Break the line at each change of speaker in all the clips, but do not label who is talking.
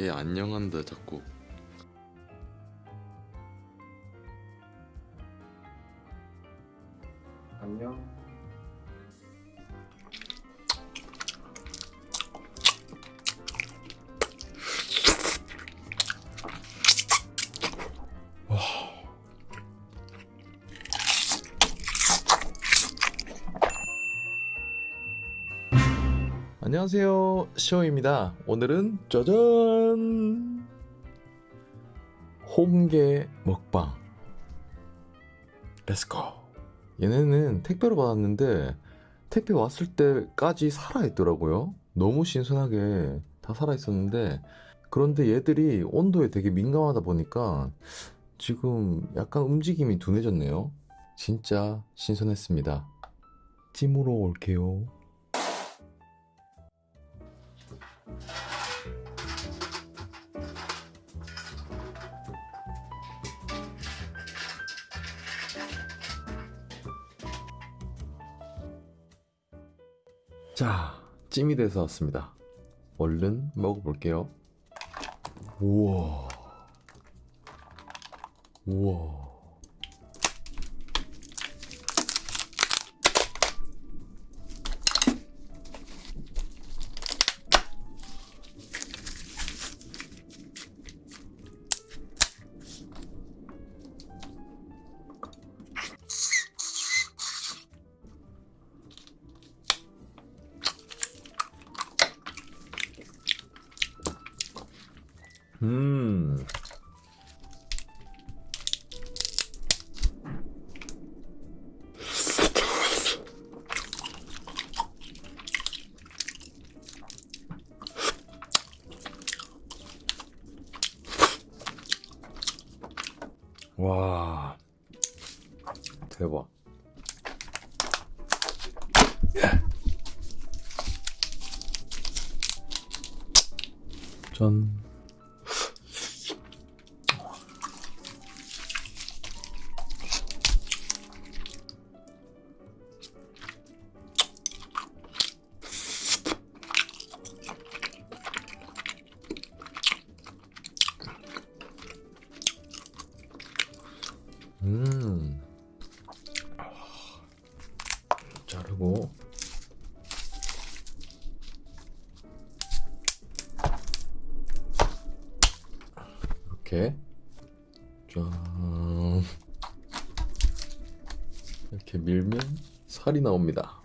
얘 안녕한다 자꾸 안녕하세요. 시오입니다. 오늘은 짜잔! 홍게 먹방. let's go 얘네는 택배로 받았는데 택배 왔을 때까지 살아있더라고요. 너무 신선하게 다 살아있었는데 그런데 얘들이 온도에 되게 민감하다 보니까 지금 약간 움직임이 둔해졌네요. 진짜 신선했습니다. 찜으로 올게요 찜이 돼서 왔습니다. 얼른 먹어볼게요. 우와. 우와. 음. 와. 대박. 짠. 이렇게 짠 이렇게 밀면 살이 나옵니다.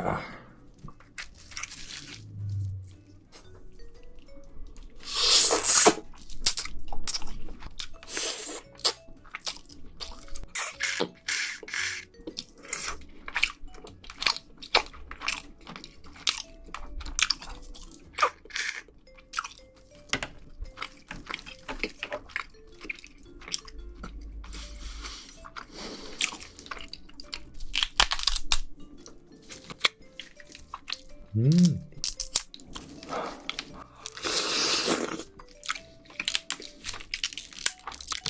forever.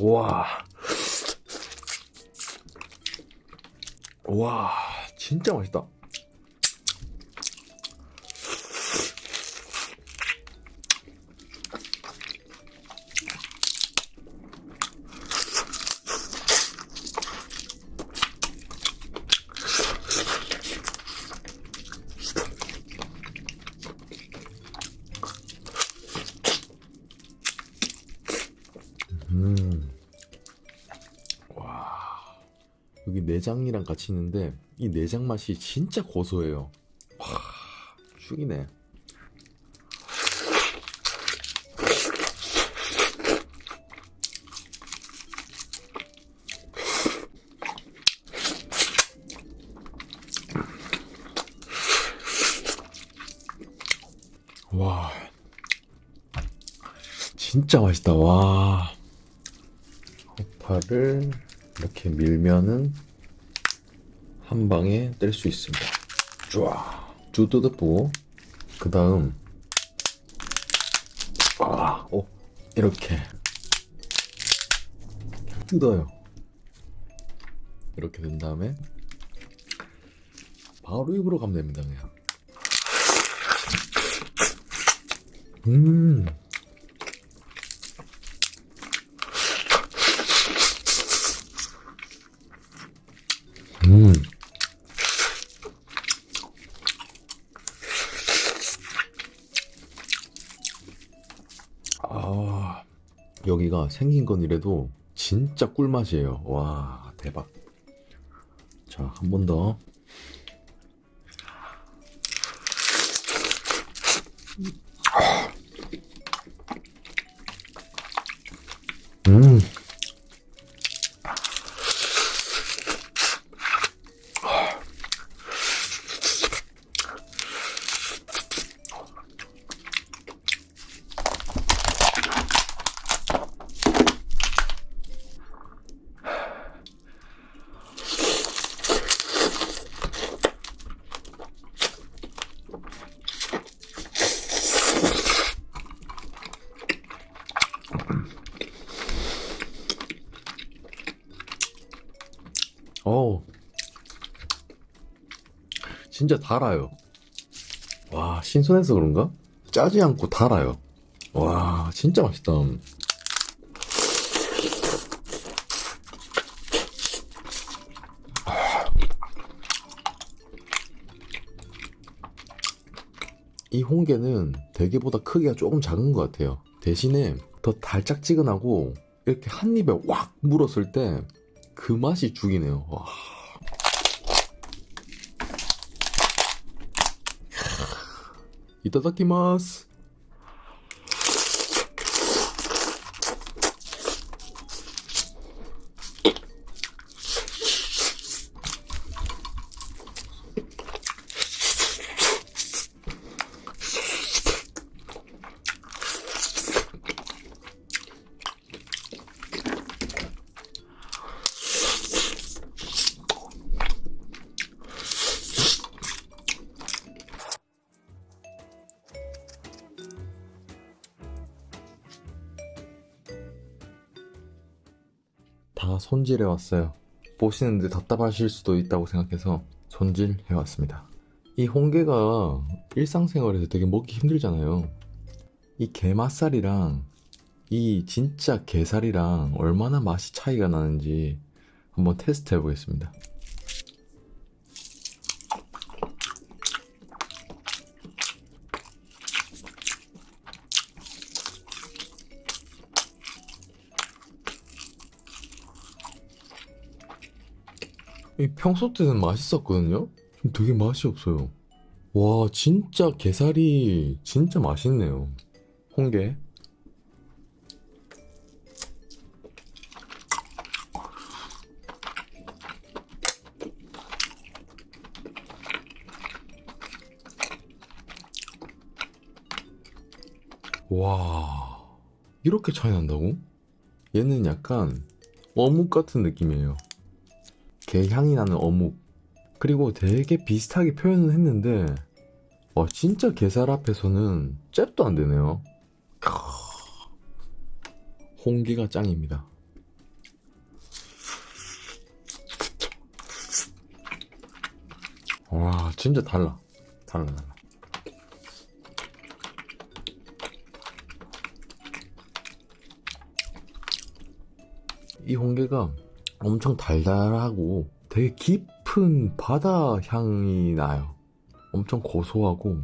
와. 와, 진짜 맛있다. 내장이랑 같이 있는데 이 내장 맛이 진짜 고소해요. 와 죽이네. 와 진짜 맛있다. 와. 허파를 이렇게 밀면은 한 방에 뗄 수 있습니다. 좋아. 주드드부. 그 다음, 아, 오, 이렇게 뜯어요. 이렇게 된 다음에 바로 입으로 가면 됩니다. 그냥. 음. 음. 아, 여기가 생긴 건 이래도 진짜 꿀맛이에요. 와, 대박. 자, 한 번 더. 음. 어우. 진짜 달아요. 와, 신선해서 그런가? 짜지 않고 달아요. 와, 진짜 맛있다. 이 홍게는 대게보다 크기가 조금 작은 것 같아요. 대신에 더 달짝지근하고 이렇게 한 입에 확 물었을 때 그 맛이 죽이네요. 와. 이따다키마스. 손질해 왔어요. 보시는데 답답하실 수도 있다고 생각해서 손질해 왔습니다. 이 홍게가 일상생활에서 되게 먹기 힘들잖아요. 이 게맛살이랑 이 진짜 게살이랑 얼마나 맛이 차이가 나는지 한번 테스트 해 보겠습니다. 평소 때는 맛있었거든요? 되게 맛이 없어요. 와, 진짜 게살이 진짜 맛있네요. 홍게. 와, 이렇게 차이 난다고? 얘는 약간 어묵 같은 느낌이에요. 게 향이 나는 어묵. 그리고 되게 비슷하게 표현을 했는데, 와, 진짜 게살 앞에서는 잽도 안 되네요. 크... 홍기가 짱입니다. 와, 진짜 달라. 달라, 달라. 이 홍게가 엄청 달달하고 되게 깊은 바다 향이 나요. 엄청 고소하고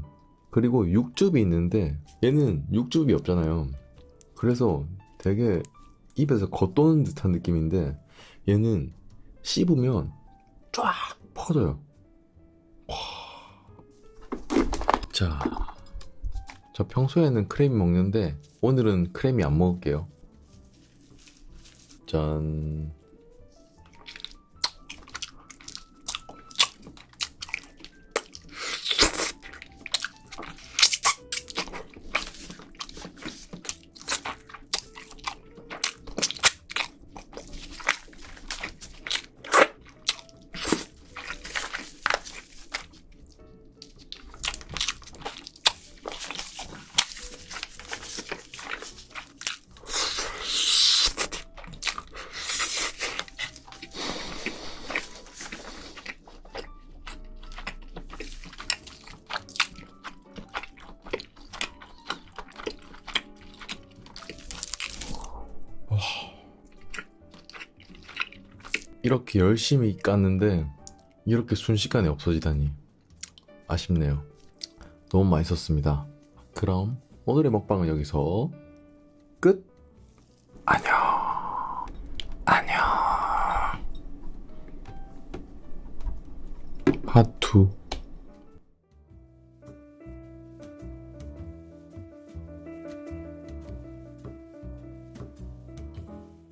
그리고 육즙이 있는데 얘는 육즙이 없잖아요. 그래서 되게 입에서 겉도는 듯한 느낌인데 얘는 씹으면 쫙 퍼져요. 와. 자, 저 평소에는 크레미 먹는데 오늘은 크레미 안 먹을게요. 짠. 이렇게 열심히 깠는데 이렇게 순식간에 없어지다니 아쉽네요. 너무 맛있었습니다. 그럼 오늘의 먹방은 여기서 끝. 안녕. 안녕. 파투.